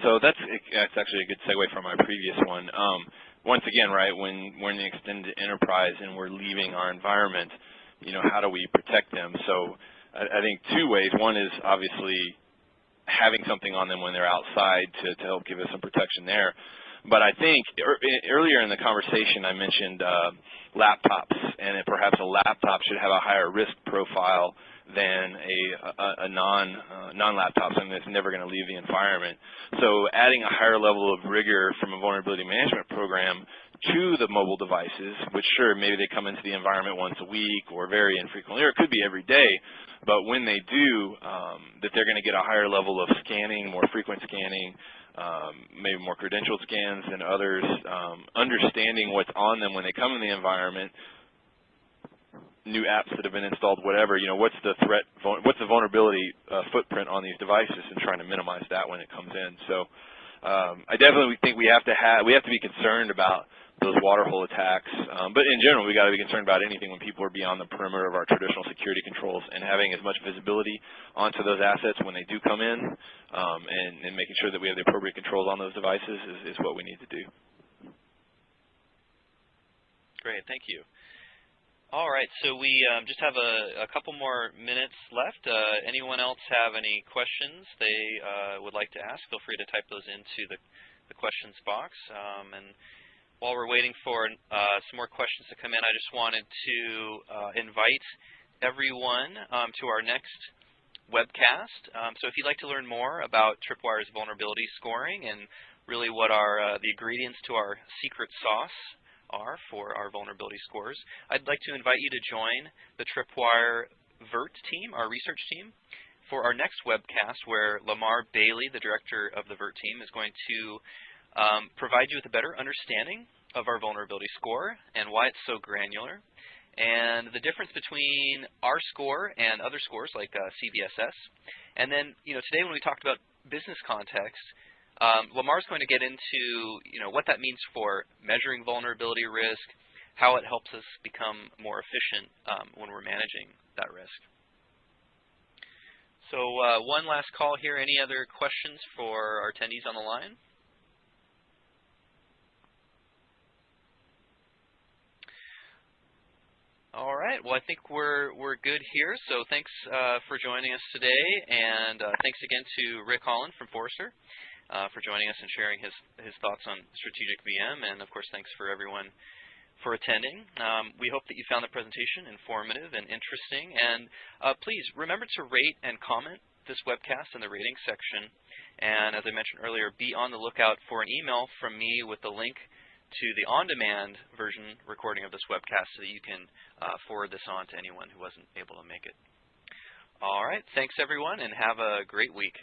Speaker 2: So that's that's actually a good segue from my previous one. Um, once again, right, when we're in the extended enterprise and we're leaving our environment, you know, how do we protect them? So I, I think two ways. One is obviously having something on them when they're outside to, to help give us some protection there. But I think er, earlier in the conversation I mentioned uh, laptops, and perhaps a laptop should have a higher risk profile than a, a, a non uh, non laptop, something that's never going to leave the environment. So adding a higher level of rigor from a vulnerability management program to the mobile devices, which sure maybe they come into the environment once a week or very infrequently, or it could be every day, but when they do, um, that they're going to get a higher level of scanning, more frequent scanning, um, maybe more credential scans than others, um, understanding what's on them when they come in the environment, new apps that have been installed, whatever, you know, what's the threat, what's the vulnerability uh, footprint on these devices and trying to minimize that when it comes in. So um, I definitely think we have to have, we have to be concerned about those water hole attacks. Um, but in general, we got to be concerned about anything when people are beyond the perimeter of our traditional security controls and having as much visibility onto those assets when they do come in um, and, and, making sure that we have the appropriate controls on those devices is, is what we need to do.
Speaker 1: Great, thank you. All right, so we um, just have a, a, couple more minutes left. Uh, anyone else have any questions they uh, would like to ask? Feel free to type those into the, the questions box. Um, and while we're waiting for uh, some more questions to come in, I just wanted to uh, invite everyone um, to our next webcast. Um, so if you'd like to learn more about Tripwire's vulnerability scoring and really what are uh, the ingredients to our secret sauce are for our vulnerability scores. I'd like to invite you to join the Tripwire VERT team, our research team, for our next webcast where Lamar Bailey, the director of the VERT team, is going to um, provide you with a better understanding of our vulnerability score and why it's so granular, and the difference between our score and other scores like uh, CVSS. And then, you know, today when we talked about business context, um, Lamar's going to get into you know what that means for measuring vulnerability risk, how it helps us become more efficient um, when we're managing that risk. So uh, one last call here. Any other questions for our attendees on the line? All right. Well, I think we're we're good here. So thanks uh, for joining us today, and uh, thanks again to Rick Holland from Forrester uh, for joining us and sharing his, his thoughts on strategic VM. And of course, thanks for everyone for attending. Um, we hope that you found the presentation informative and interesting. And uh, please remember to rate and comment this webcast in the rating section. And as I mentioned earlier, be on the lookout for an email from me with the link to the on-demand version recording of this webcast so that you can uh, forward this on to anyone who wasn't able to make it. All right. Thanks, everyone, and have a great week.